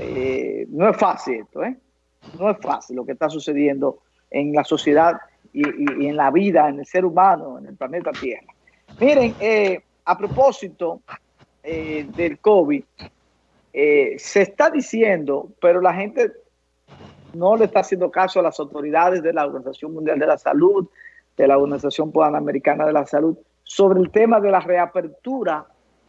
eh, no es fácil esto, ¿eh? No es fácil lo que está sucediendo en la sociedad y, en la vida, en el ser humano, en el planeta Tierra. Miren, eh, a propósito eh, del COVID, se está diciendo, pero la gente no le está haciendo caso a las autoridades de la Organización Mundial de la Salud, de la Organización Panamericana de la Salud, sobre el tema de la reapertura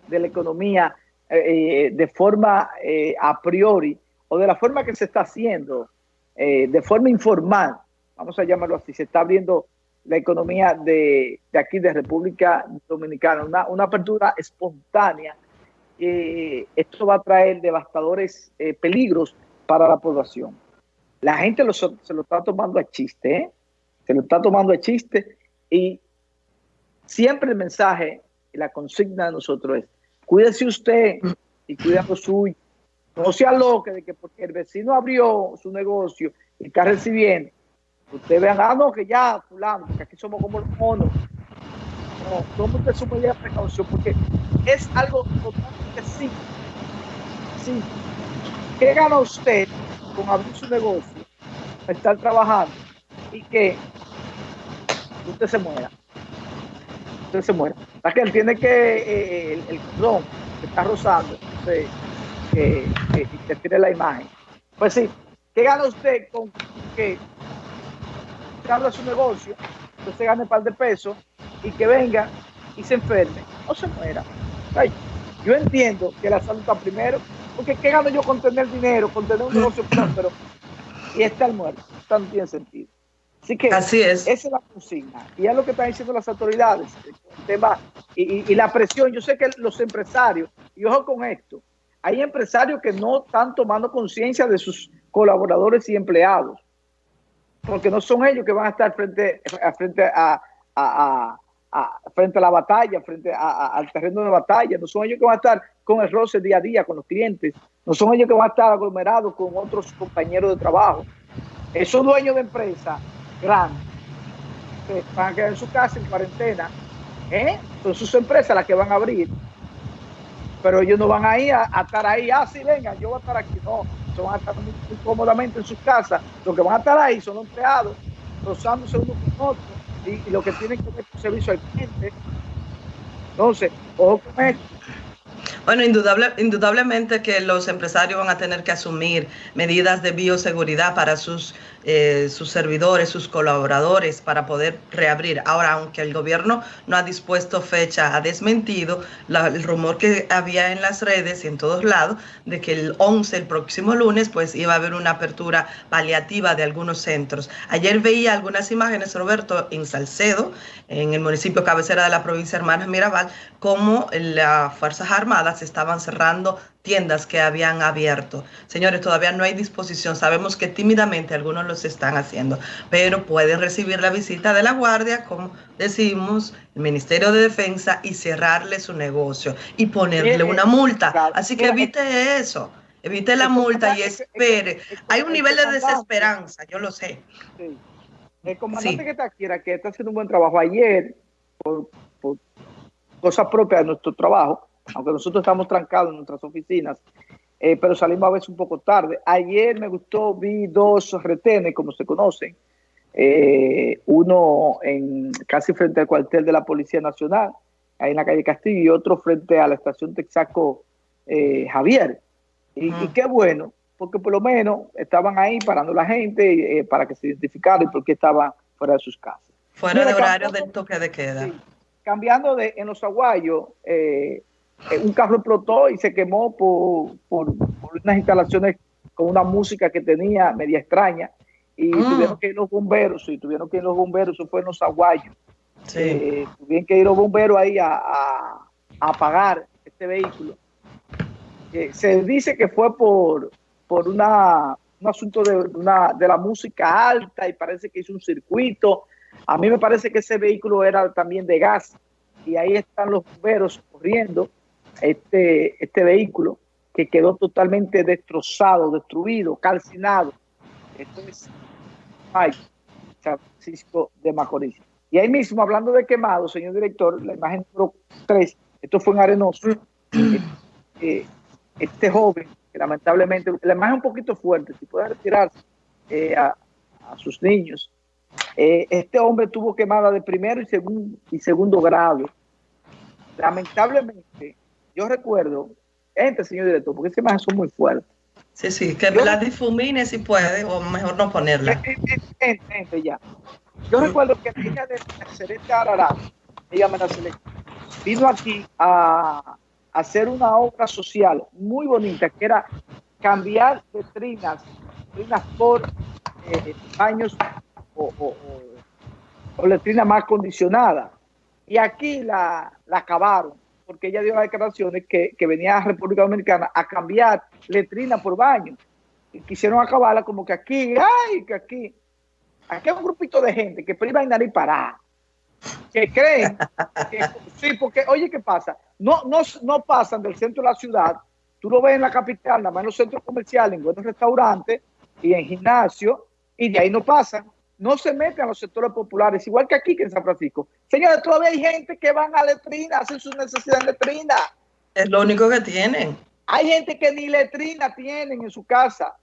de la economía eh, de forma eh, a priori o de la forma que se está haciendo, eh, de forma informal, vamos a llamarlo así, se está abriendo la economía de, aquí, de República Dominicana, una, una apertura espontánea. esto va a traer devastadores peligros para la población. La gente se lo está tomando a chiste, se lo está tomando a chiste y siempre el mensaje la consigna de nosotros es cuídese usted y cuida lo suyo. No sea loca de que porque el vecino abrió su negocio y está recibiendo, usted vean, ah, no, que ya, fulano, porque aquí somos como los monos. No, tome usted su medida de precaución porque es algo totalmente simple. Sí. ¿Qué gana usted con abrir su negocio, estar trabajando y que usted se muera? Usted se muera que él tiene que, eh, el, el que está rozando, que, que, tiene la imagen. Pues sí, ¿qué gana usted con que abra su negocio, que se gane un par de pesos y que venga y se enferme o se muera? yo entiendo que la salud está primero, porque ¿qué gano yo con tener dinero, con tener un negocio próspero y estar muerto? Esto no tiene sentido. Así que Así es. esa es la consigna. Y es lo que están diciendo las autoridades. El tema y, la presión. Yo sé que los empresarios, y ojo con esto, hay empresarios que no están tomando conciencia de sus colaboradores y empleados. Porque no son ellos que van a estar frente a, frente a, frente a la batalla, frente al terreno de batalla. No son ellos que van a estar con el roce día a día con los clientes. No son ellos que van a estar aglomerados con otros compañeros de trabajo. Esos dueños de empresa grandes que van a quedar en su casa en cuarentena, ¿eh? son sus empresas las que van a abrir, pero ellos no van a ir a, estar ahí, ah, sí, venga, yo voy a estar aquí, no, se van a estar muy, cómodamente en sus casas, los que van a estar ahí son los empleados, rozándose uno con otro, y, lo que tienen que ver con servicio al cliente. Entonces, ojo con esto, bueno, indudable, indudablemente que los empresarios van a tener que asumir medidas de bioseguridad para sus, eh, sus servidores, sus colaboradores, para poder reabrir. Ahora, aunque el gobierno no ha dispuesto fecha, ha desmentido el rumor que había en las redes y en todos lados de que el 11, el próximo lunes, pues iba a haber una apertura paliativa de algunos centros. Ayer veía algunas imágenes, Roberto, en Salcedo, en el municipio cabecera de la provincia Hermanas Mirabal, como las Fuerzas Armadas estaban cerrando tiendas que habían abierto. Señores, todavía no hay disposición. Sabemos que tímidamente algunos los están haciendo, pero pueden recibir la visita de la Guardia, como decimos, el Ministerio de Defensa, y cerrarle su negocio y ponerle una multa. Así que evite eso. Evite la multa y espere. Hay un nivel de desesperanza, yo lo sé. El comandante que está aquí, que está haciendo un buen trabajo ayer, por, por cosas propias de nuestro trabajo, aunque nosotros estamos trancados en nuestras oficinas, eh, pero salimos a veces un poco tarde. Ayer me gustó, vi dos retenes, como se conocen, eh, uno en casi frente al cuartel de la Policía Nacional, ahí en la calle Castillo, y otro frente a la estación Texaco eh, Javier. Y, y, qué bueno, porque por lo menos estaban ahí parando la gente eh, para que se identificara y porque estaban fuera de sus casas. Fuera de horario del toque de queda. cambiando de en los aguayos, un carro explotó y se quemó por, por, unas instalaciones con una música que tenía media extraña y mm. tuvieron que ir los bomberos, y tuvieron que ir los bomberos, eso fue en los aguayos. Sí. tuvieron que ir los bomberos ahí a, a, apagar este vehículo. se dice que fue por, por una, un asunto de, una, de la música alta y parece que hizo un circuito. A mí me parece que ese vehículo era también de gas y ahí están los bomberos corriendo este, este vehículo que quedó totalmente destrozado, destruido, calcinado. Esto es San Francisco de Macorís. Y ahí mismo, hablando de quemado, señor director, la imagen número 3, esto fue en Arenoso. Eh, este joven que lamentablemente, la imagen un poquito fuerte, si puede retirarse eh, a, sus niños. Eh, este hombre tuvo quemada de primero y segundo, y segundo grado. Lamentablemente, yo recuerdo, este señor director, porque esas imágenes son muy fuertes. Sí, sí, que me las difumine si puede, o mejor no ponerla. ya. Yo recuerdo que la hija de Celeste Arará, ella me la vino aquí a, hacer una obra social muy bonita, que era cambiar letrinas, letrinas por eh, baños o, o, letrinas más condicionadas. Y aquí la, acabaron, porque ella dio las declaraciones que, que venía a República Dominicana a cambiar letrina por baño. Y quisieron acabarla como que aquí, ay, que aquí. Aquí hay un grupito de gente que priva en nariz parada que creen que, sí, porque oye, ¿qué pasa? No, no, no pasan del centro de la ciudad, tú lo ves en la capital, nada más en los centros comerciales, en buenos restaurantes y en gimnasio, y de ahí no pasan, no se meten a los sectores populares, igual que aquí que en San Francisco. Señores, todavía hay gente que van a letrina, hacen sus necesidades de letrina. Es lo único que tienen. Hay gente que ni letrina tienen en su casa.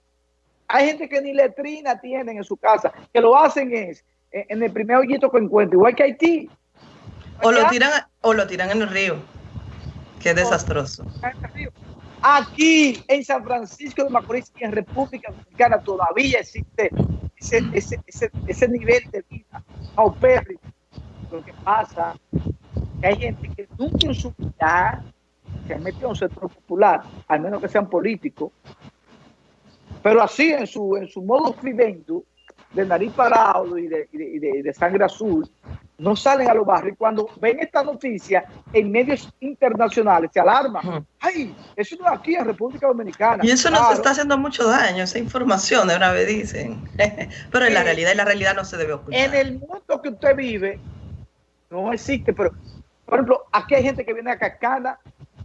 Hay gente que ni letrina tienen en su casa. Que lo hacen es en el primer hoyito que encuentre, igual que Haití. O lo tiran, o lo tiran en el río. Qué desastroso. Aquí en San Francisco de Macorís y en República Dominicana todavía existe ese, ese, ese, ese nivel de vida paupérrimo. Lo que pasa que hay gente que nunca en su vida se metido en un sector popular, al menos que sean políticos, pero así en su, en su modo vivendo, de nariz parado y de, sangre azul, no salen a los barrios. Y cuando ven esta noticia en medios internacionales, se alarman. ¡Ay! Eso no es aquí en República Dominicana. Y eso nos está haciendo mucho daño, esa información de una vez dicen. pero en la realidad, y la realidad no se debe ocultar. En el mundo que usted vive, no existe, pero, por ejemplo, aquí hay gente que viene a Cascana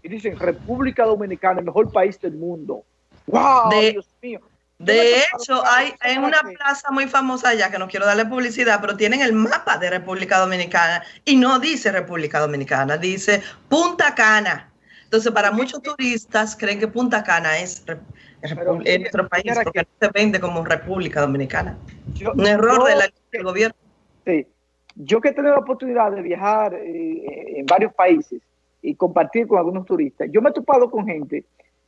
y dicen República Dominicana, el mejor país del mundo. ¡Wow! Dios mío. De hecho, hay en una plaza muy famosa allá, que no quiero darle publicidad, pero tienen el mapa de República Dominicana y no dice República Dominicana, dice Punta Cana. Entonces, para muchos turistas creen que Punta Cana es, nuestro país porque no se vende como República Dominicana. Un error del gobierno. Sí. Yo que he tenido la oportunidad de viajar eh, en varios países y compartir con algunos turistas, yo me he topado con gente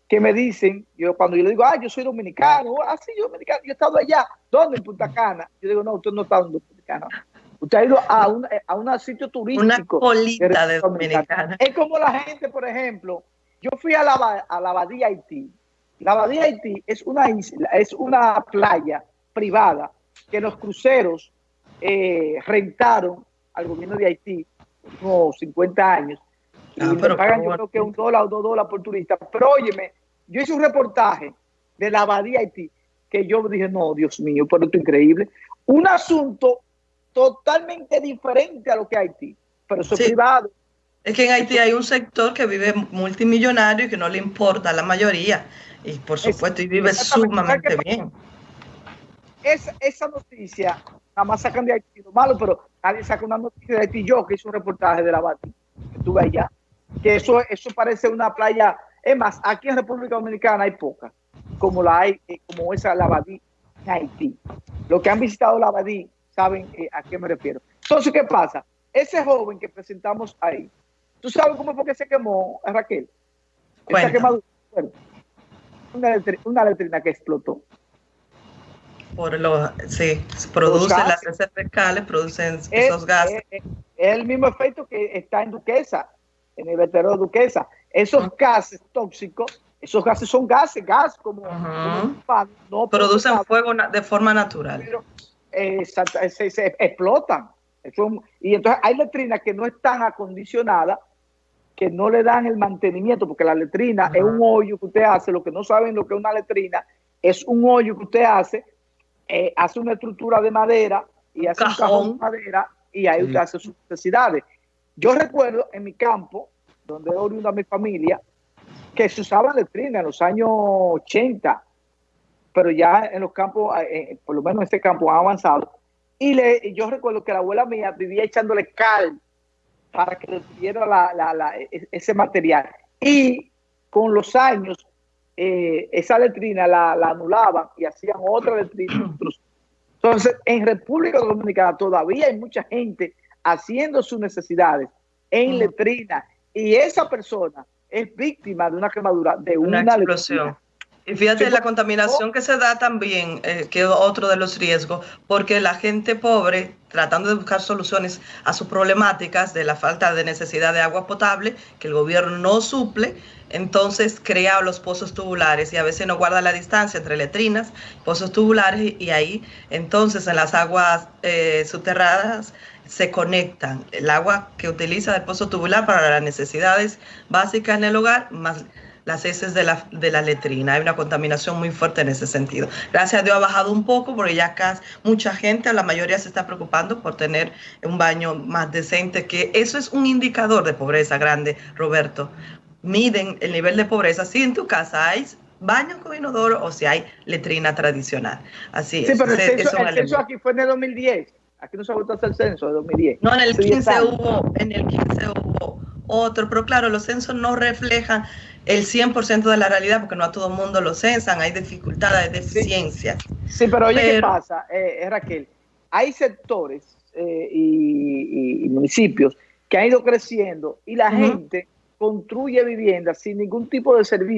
que me dicen, yo cuando yo le digo, ah, yo soy dominicano, ah, sí, yo dominicano, yo he estado allá, ¿dónde? En Punta Cana. Yo digo, no, usted no está en Punta Cana. Usted ha ido a un, a un sitio turístico. Una colita de dominicana. Es como la gente, por ejemplo, yo fui a la, a la Badía Haití. La Badía Haití es una isla, es una playa privada que los cruceros eh, rentaron al gobierno de Haití unos 50 años y ah, me pagan yo creo que un dólar o dos dólares por turista. Pero óyeme, yo hice un reportaje de la Abadía Haití que yo dije, no, Dios mío, pero esto es increíble. Un asunto totalmente diferente a lo que Haití, pero eso es privado. Es que en Haití hay un sector que vive multimillonario y que no le importa a la mayoría. Y por supuesto, y vive sumamente bien. Esa, esa noticia, nada más sacan de Haití lo malo, pero nadie saca una noticia de Haití. Yo que hice un reportaje de la que estuve allá que eso, eso parece una playa. Es más, aquí en República Dominicana hay pocas, como la hay, eh, como esa la Abadí en Haití. Los que han visitado la Abadí saben eh, a qué me refiero. Entonces, ¿qué pasa? Ese joven que presentamos ahí, ¿tú sabes cómo fue que se quemó, Raquel? Está quemado. Una, letrina, una letrina que explotó. Por los, sí, producen las heces fecales, producen esos gases. Es, el mismo efecto que está en Duquesa en el veterano Duquesa. Esos gases tóxicos, esos gases son gases, gas como, no producen fuego de forma natural. Pero, se, explotan. y entonces hay letrinas que no están acondicionadas, que no le dan el mantenimiento, porque la letrina es un hoyo que usted hace, lo que no saben lo que es una letrina, es un hoyo que usted hace, eh, hace una estructura de madera y hace un cajón de madera y ahí usted hace sus necesidades. Yo recuerdo en mi campo, donde oriunda mi familia, que se usaba letrina en los años 80, pero ya en los campos, eh, eh, por lo menos en este campo ha avanzado. Y le, yo recuerdo que la abuela mía vivía echándole cal para que le tuviera e, ese material. Y con los años eh, esa letrina la, anulaban y hacían otra letrina. Entonces, en República Dominicana todavía hay mucha gente haciendo sus necesidades en letrina y esa persona es víctima de una quemadura, de una, explosión. Y fíjate la contaminación que se da también, eh, que es otro de los riesgos, porque la gente pobre, tratando de buscar soluciones a sus problemáticas de la falta de necesidad de agua potable, que el gobierno no suple, entonces crea los pozos tubulares y a veces no guarda la distancia entre letrinas, pozos tubulares y ahí entonces en las aguas eh, subterradas se conectan el agua que utiliza el pozo tubular para las necesidades básicas en el hogar más las heces de la, de la letrina. Hay una contaminación muy fuerte en ese sentido. Gracias a Dios ha bajado un poco porque ya acá mucha gente, la mayoría se está preocupando por tener un baño más decente, que eso es un indicador de pobreza grande, Roberto. Miden el nivel de pobreza si en tu casa hay baño con inodoro o si hay letrina tradicional. Así es. Sí, pero el, censo, aquí fue en el 2010. Aquí no se ha vuelto a hacer el censo de 2010. No, en el 15 hubo, en el 15 hubo otro, pero claro, los censos no reflejan el 100% de la realidad porque no a todo el mundo lo censan, hay dificultades, hay deficiencias. Sí, pero oye, ¿qué pasa, eh, Raquel? Hay sectores eh, y, municipios que han ido creciendo y la gente construye viviendas sin ningún tipo de servicio.